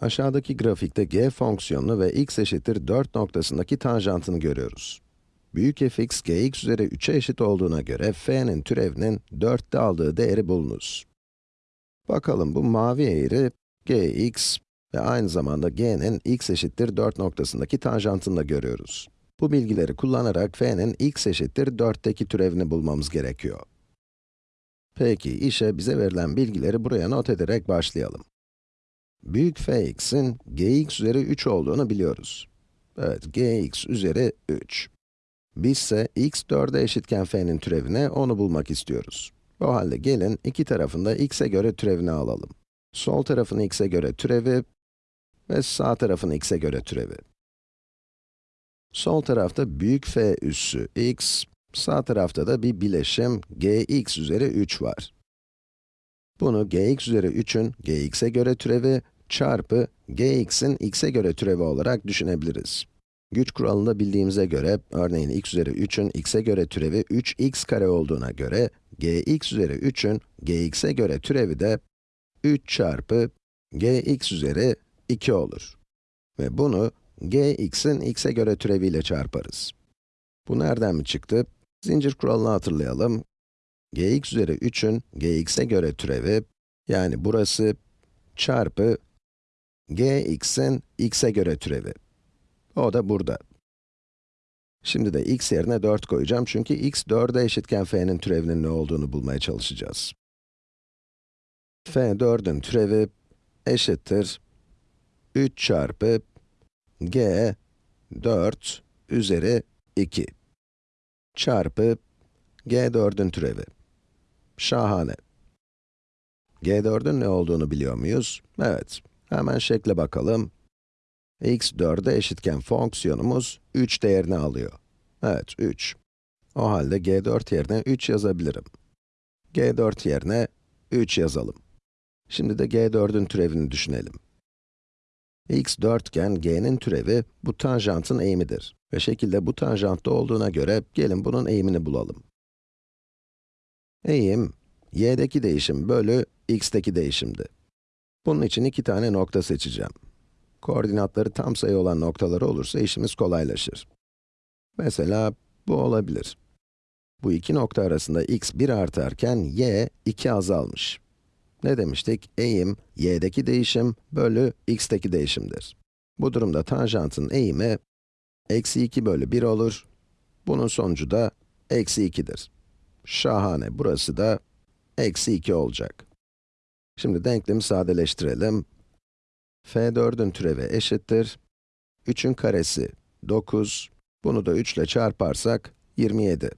Aşağıdaki grafikte g fonksiyonunu ve x eşittir 4 noktasındaki tanjantını görüyoruz. Büyük fx gx üzeri 3'e eşit olduğuna göre f'nin türevinin 4'te aldığı değeri bulunuz. Bakalım bu mavi eğri gx ve aynı zamanda g'nin x eşittir 4 noktasındaki tanjantını da görüyoruz. Bu bilgileri kullanarak f'nin x eşittir 4'teki türevini bulmamız gerekiyor. Peki, işe bize verilen bilgileri buraya not ederek başlayalım. Büyük fx'in gx üzeri 3 olduğunu biliyoruz. Evet, gx üzeri 3. Biz ise x 4'e eşitken f'nin türevine onu bulmak istiyoruz. O halde gelin iki tarafında x'e göre türevini alalım. Sol tarafın x'e göre türevi ve sağ tarafın x'e göre türevi. Sol tarafta büyük f üssü x, sağ tarafta da bir bileşim gx üzeri 3 var. Bunu gx üzeri 3'ün gx'e göre türevi çarpı gx'in x'e göre türevi olarak düşünebiliriz. Güç kuralını bildiğimize göre, örneğin x üzeri 3'ün x'e göre türevi 3x kare olduğuna göre, gx üzeri 3'ün gx'e göre türevi de 3 çarpı gx üzeri 2 olur. Ve bunu gx'in x'e göre türeviyle çarparız. Bu nereden mi çıktı? Zincir kuralını hatırlayalım. Gx üzeri 3'ün gx'e göre türevi, yani burası çarpı gx'in x'e göre türevi. O da burada. Şimdi de x yerine 4 koyacağım çünkü x 4'e eşitken f'nin türevinin ne olduğunu bulmaya çalışacağız. f 4'ün türevi eşittir 3 çarpı g 4 üzeri 2 çarpı g4'ün türevi. Şahane. g4'ün ne olduğunu biliyor muyuz? Evet, hemen şekle bakalım. x 4'e eşitken fonksiyonumuz 3 değerini alıyor. Evet, 3. O halde g4 yerine 3 yazabilirim. g4 yerine 3 yazalım. Şimdi de g4'ün türevini düşünelim. x 4 iken g'nin türevi bu tanjantın eğimidir. Ve şekilde bu tanjantta olduğuna göre gelin bunun eğimini bulalım. Eğim, y'deki değişim bölü x'teki değişimdi. Bunun için iki tane nokta seçeceğim. Koordinatları tam sayı olan noktaları olursa işimiz kolaylaşır. Mesela bu olabilir. Bu iki nokta arasında x 1 artarken y 2 azalmış. Ne demiştik? Eğim, y'deki değişim bölü x'teki değişimdir. Bu durumda tanjantın eğimi, eksi 2 bölü 1 olur. Bunun sonucu da eksi 2'dir. Şahane, burası da eksi 2 olacak. Şimdi denklemi sadeleştirelim. f4'ün türevi eşittir. 3'ün karesi 9, bunu da 3 ile çarparsak 27.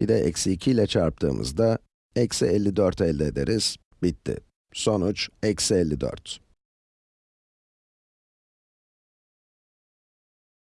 Bir de eksi 2 ile çarptığımızda eksi 54 elde ederiz. Bitti. Sonuç eksi 54.